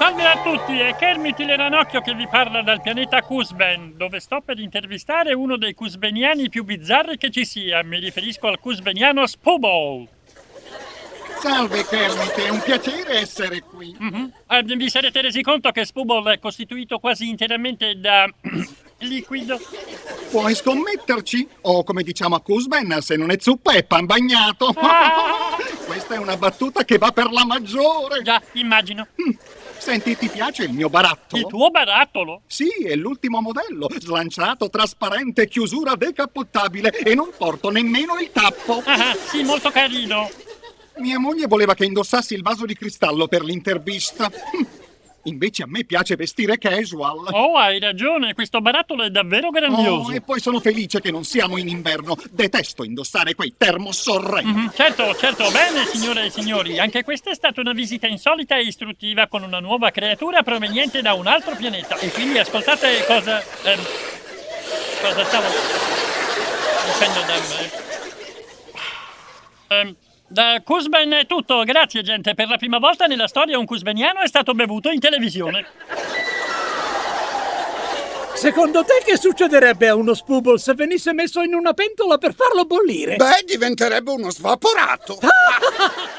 Salve a tutti, è Kermit il Ranocchio che vi parla dal pianeta Kuzben, dove sto per intervistare uno dei Kuzbeniani più bizzarri che ci sia. Mi riferisco al Kuzbeniano Spubble. Salve Kermit, è un piacere essere qui. Mm-hmm. Eh, vi sarete resi conto che Spubble è costituito quasi interamente da liquido? Puoi scommetterci? O come diciamo a Kuzben, se non è zuppa è pan bagnato. Ah! Questa è una battuta che va per la maggiore. Già, immagino. Mm. Senti, ti piace il mio barattolo? Il tuo barattolo? Sì, è l'ultimo modello. Slanciato, trasparente, chiusura decappottabile e non porto nemmeno il tappo. Ah, sì, molto carino. Mia moglie voleva che indossassi il vaso di cristallo per l'intervista. Invece a me piace vestire casual. Oh, hai ragione, questo barattolo è davvero grandioso. Oh, e poi sono felice che non siamo in inverno. Detesto indossare quei termosorrenti. Mm -hmm. Certo, certo, bene, signore e signori. Anche questa è stata una visita insolita e istruttiva con una nuova creatura proveniente da un altro pianeta. E quindi ascoltate cosa... Ehm, cosa stavo... dicendo da me. Ehm, da Kuzben è tutto, grazie gente. Per la prima volta nella storia un kuzbeniano è stato bevuto in televisione. Secondo te che succederebbe a uno spubble se venisse messo in una pentola per farlo bollire? Beh, diventerebbe uno svaporato.